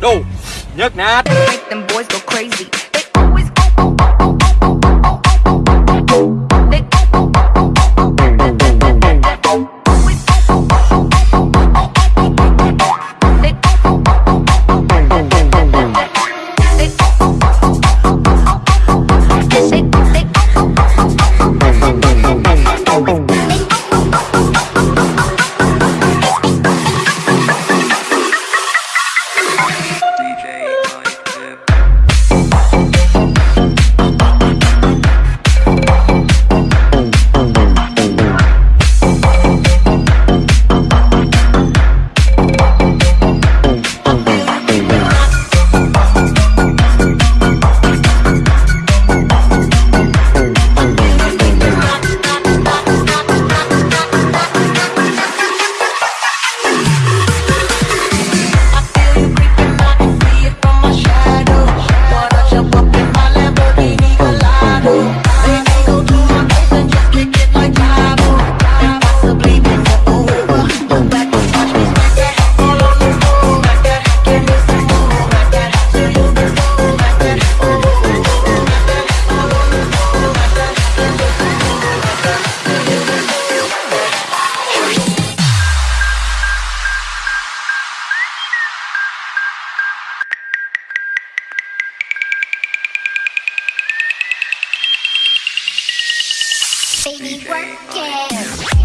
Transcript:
Go Nhấc nát. Baby, work it.